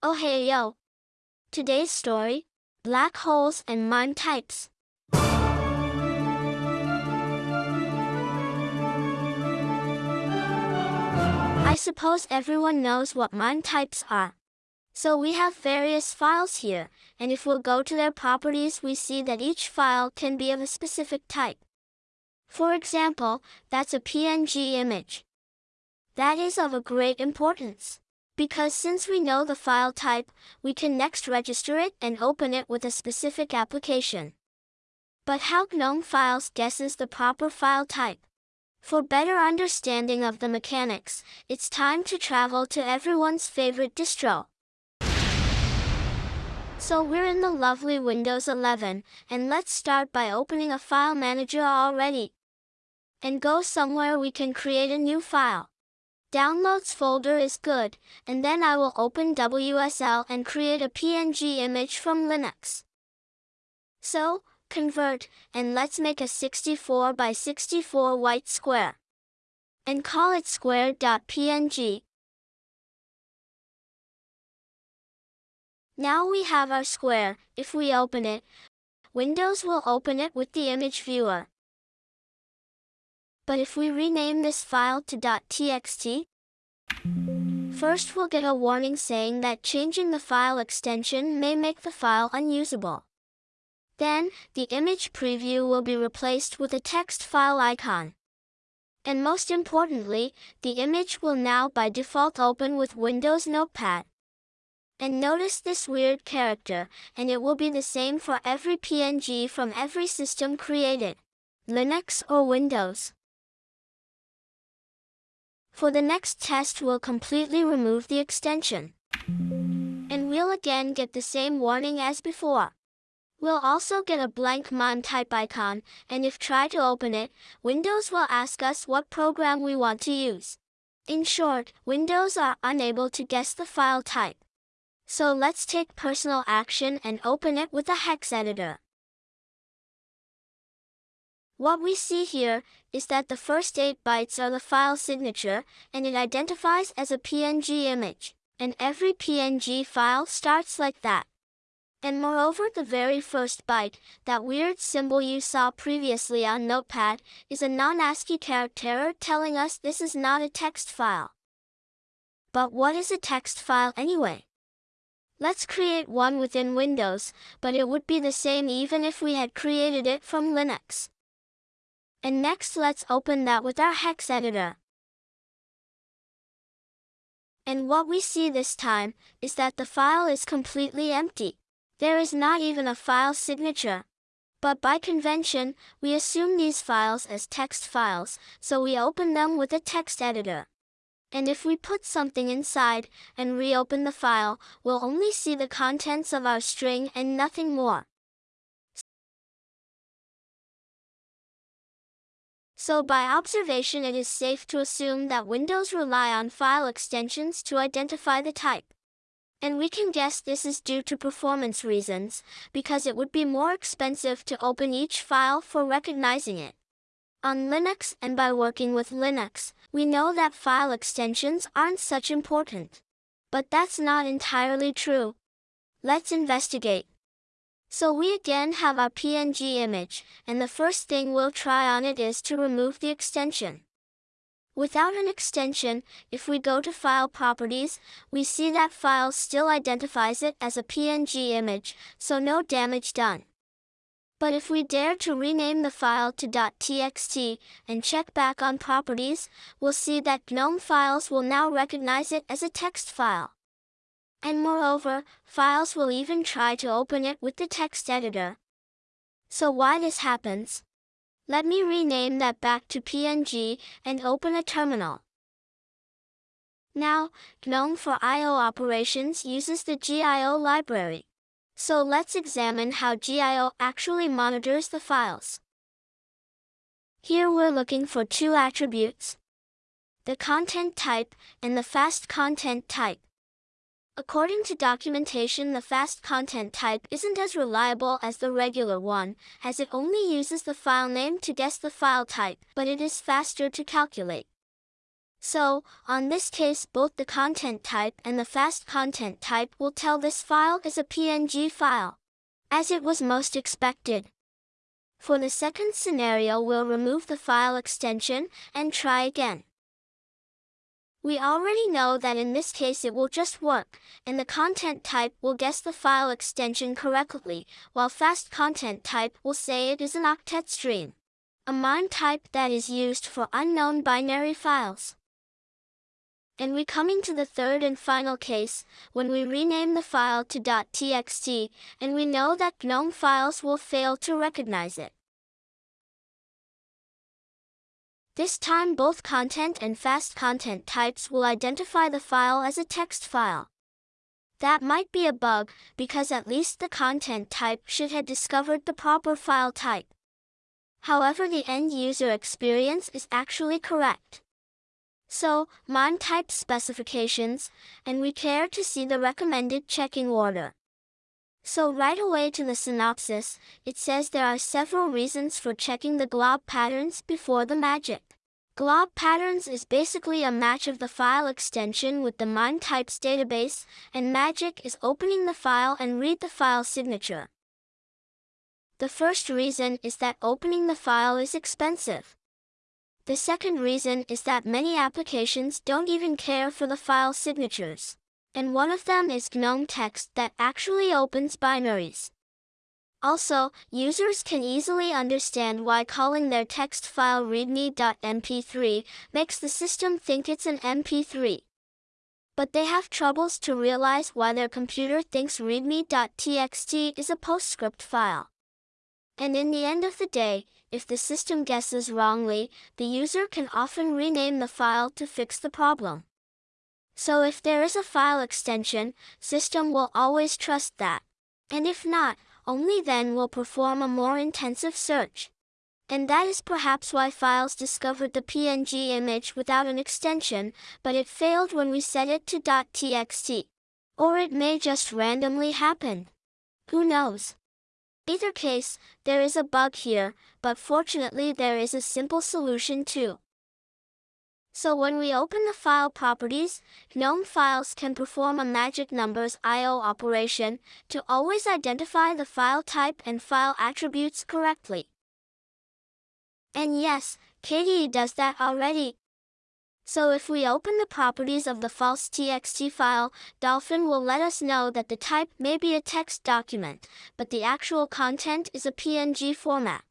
Oh hey yo! Today's story, Black Holes and MIME Types. I suppose everyone knows what MIME types are. So we have various files here, and if we'll go to their properties we see that each file can be of a specific type. For example, that's a PNG image. That is of a great importance. Because since we know the file type, we can next register it and open it with a specific application. But how GNOME Files guesses the proper file type? For better understanding of the mechanics, it's time to travel to everyone's favorite distro. So we're in the lovely Windows 11, and let's start by opening a file manager already. And go somewhere we can create a new file. Downloads folder is good, and then I will open WSL and create a PNG image from Linux. So, convert, and let's make a 64 by 64 white square. And call it square.png. Now we have our square, if we open it, Windows will open it with the image viewer. But if we rename this file to .txt, first we'll get a warning saying that changing the file extension may make the file unusable. Then, the image preview will be replaced with a text file icon. And most importantly, the image will now by default open with Windows Notepad. And notice this weird character, and it will be the same for every PNG from every system created, Linux or Windows. For the next test we'll completely remove the extension. And we'll again get the same warning as before. We'll also get a blank MIME type icon, and if try to open it, Windows will ask us what program we want to use. In short, Windows are unable to guess the file type. So let's take personal action and open it with a hex editor. What we see here is that the first 8 bytes are the file signature, and it identifies as a PNG image. And every PNG file starts like that. And moreover the very first byte, that weird symbol you saw previously on Notepad, is a non-ASCII character telling us this is not a text file. But what is a text file anyway? Let's create one within Windows, but it would be the same even if we had created it from Linux. And next let's open that with our hex editor. And what we see this time, is that the file is completely empty. There is not even a file signature. But by convention, we assume these files as text files, so we open them with a text editor. And if we put something inside, and reopen the file, we'll only see the contents of our string and nothing more. So by observation it is safe to assume that Windows rely on file extensions to identify the type. And we can guess this is due to performance reasons, because it would be more expensive to open each file for recognizing it. On Linux and by working with Linux, we know that file extensions aren't such important. But that's not entirely true. Let's investigate. So we again have our PNG image, and the first thing we'll try on it is to remove the extension. Without an extension, if we go to File Properties, we see that file still identifies it as a PNG image, so no damage done. But if we dare to rename the file to .txt and check back on properties, we'll see that GNOME files will now recognize it as a text file. And moreover, files will even try to open it with the text editor. So why this happens? Let me rename that back to PNG and open a terminal. Now, GNOME for I.O. operations uses the GIO library. So let's examine how GIO actually monitors the files. Here we're looking for two attributes, the content type and the fast content type. According to documentation the fast content type isn't as reliable as the regular one, as it only uses the file name to guess the file type, but it is faster to calculate. So, on this case both the content type and the fast content type will tell this file is a PNG file, as it was most expected. For the second scenario we'll remove the file extension and try again. We already know that in this case it will just work, and the content type will guess the file extension correctly, while fast content type will say it is an octet stream, a MIME type that is used for unknown binary files. And we coming to the third and final case, when we rename the file to .txt, and we know that GNOME files will fail to recognize it. This time both content and fast content types will identify the file as a text file. That might be a bug, because at least the content type should have discovered the proper file type. However the end user experience is actually correct. So, MIME type specifications, and we care to see the recommended checking order. So right away to the synopsis, it says there are several reasons for checking the glob patterns before the magic. Glob patterns is basically a match of the file extension with the MIME types database, and magic is opening the file and read the file signature. The first reason is that opening the file is expensive. The second reason is that many applications don't even care for the file signatures. And one of them is GNOME Text that actually opens binaries. Also, users can easily understand why calling their text file readme.mp3 makes the system think it's an MP3. But they have troubles to realize why their computer thinks readme.txt is a PostScript file. And in the end of the day, if the system guesses wrongly, the user can often rename the file to fix the problem. So if there is a file extension, system will always trust that. And if not, only then will perform a more intensive search. And that is perhaps why files discovered the PNG image without an extension, but it failed when we set it to .txt. Or it may just randomly happen. Who knows? Either case, there is a bug here, but fortunately there is a simple solution too. So when we open the file properties, GNOME files can perform a magic numbers I.O. operation to always identify the file type and file attributes correctly. And yes, KDE does that already, so if we open the properties of the false txt file, Dolphin will let us know that the type may be a text document, but the actual content is a PNG format.